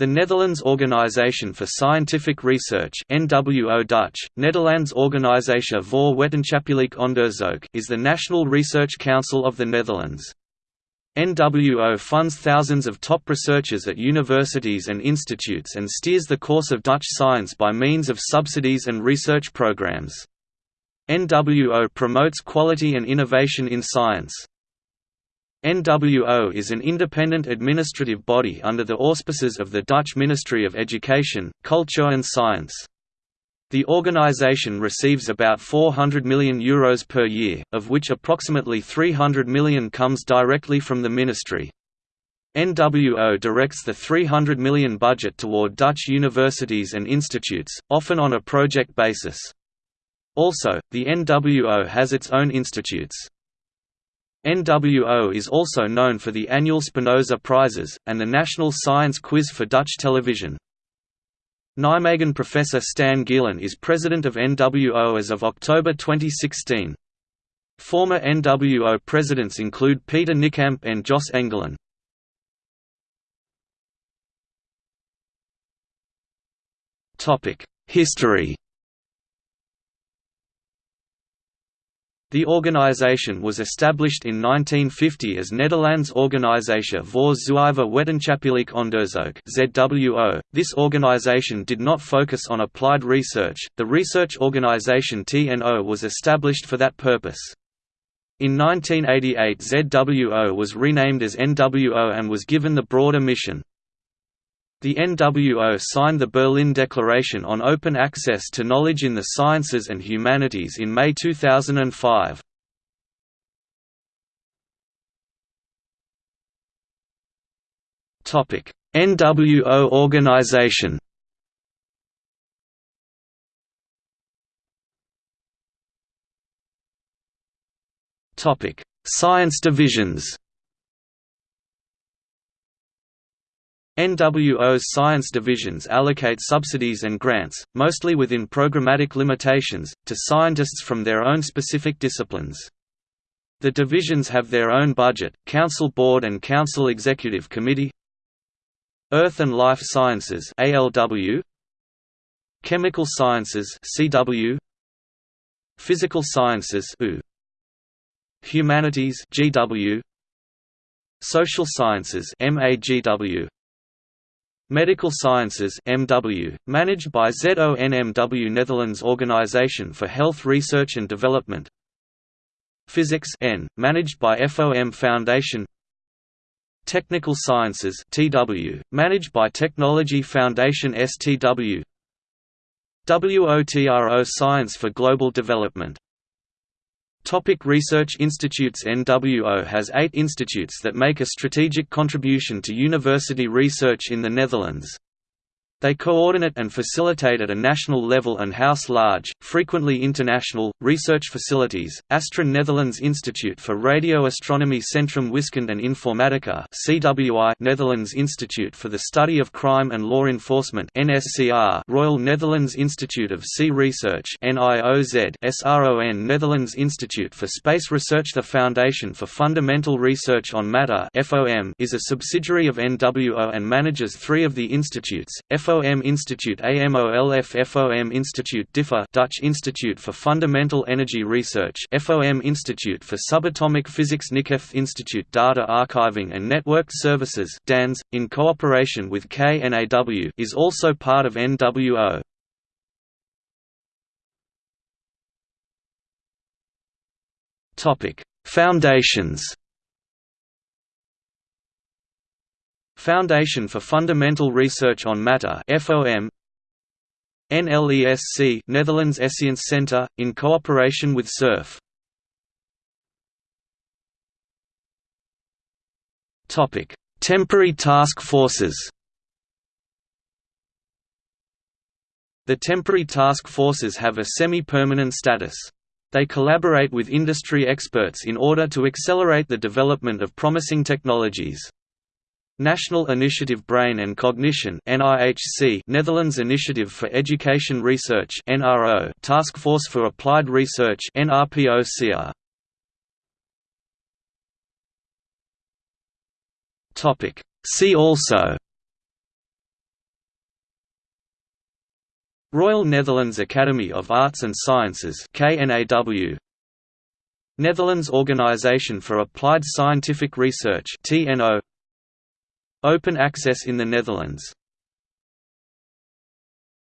The Netherlands Organisation for Scientific Research NWO Dutch, Nederlands Organisatie voor Wetenschappelijk Onderzoek is the national research council of the Netherlands. NWO funds thousands of top researchers at universities and institutes and steers the course of Dutch science by means of subsidies and research programs. NWO promotes quality and innovation in science. NWO is an independent administrative body under the auspices of the Dutch Ministry of Education, Culture and Science. The organisation receives about €400 million Euros per year, of which approximately €300 million comes directly from the ministry. NWO directs the €300 million budget toward Dutch universities and institutes, often on a project basis. Also, the NWO has its own institutes. NWO is also known for the annual Spinoza Prizes, and the National Science Quiz for Dutch television. Nijmegen Professor Stan Gielen is president of NWO as of October 2016. Former NWO presidents include Peter Nijkamp and Jos Engelen. History The organization was established in 1950 as Nederlands Organisatie voor Zuiver Wetenschappelijk Onderzoek (ZWO). This organization did not focus on applied research. The research organization TNO was established for that purpose. In 1988 ZWO was renamed as NWO and was given the broader mission. The NWO signed the Berlin Declaration on Open Access to Knowledge in the Sciences and Humanities in May 2005. NWO organization Science divisions NWO's science divisions allocate subsidies and grants, mostly within programmatic limitations, to scientists from their own specific disciplines. The divisions have their own budget, Council Board and Council Executive Committee Earth and Life Sciences ALW Chemical Sciences CW Physical Sciences U Humanities GW Social Sciences MAGW Medical Sciences MW, managed by ZONMW Netherlands Organisation for Health Research and Development. Physics N, managed by FOM Foundation. Technical Sciences TW, managed by Technology Foundation STW WOTRO Science for Global Development Topic research institutes NWO has eight institutes that make a strategic contribution to university research in the Netherlands. They coordinate and facilitate at a national level and house large, frequently international, research facilities. ASTRON Netherlands Institute for Radio Astronomy Centrum Wiskunde and Informatica (CWI), Netherlands Institute for the Study of Crime and Law Enforcement (NSCR), Royal Netherlands Institute of Sea Research (NIOZ), SRON Netherlands Institute for Space Research. The Foundation for Fundamental Research on Matter (FOM) is a subsidiary of NWO and manages three of the institutes. FOM FOM Institute AMOLF FOM Institute DIFFER Dutch Institute for Fundamental Energy Research FOM Institute for Subatomic Physics Nikhef Institute Data Archiving and Networked Services DANS, in cooperation with KNAW is also part of NWO. Foundations Foundation for Fundamental Research on Matter FOM NLESC Netherlands Escience Centre in cooperation with SURF Topic Temporary task forces The temporary task forces have a semi-permanent status. They collaborate with industry experts in order to accelerate the development of promising technologies. National Initiative Brain and Cognition NIHC Netherlands Initiative for Education Research NRO Task Force for Applied Research NRPOCR Topic. See also. Royal Netherlands Academy of Arts and Sciences KNAW Netherlands Organisation for Applied Scientific Research TNO Open access in the Netherlands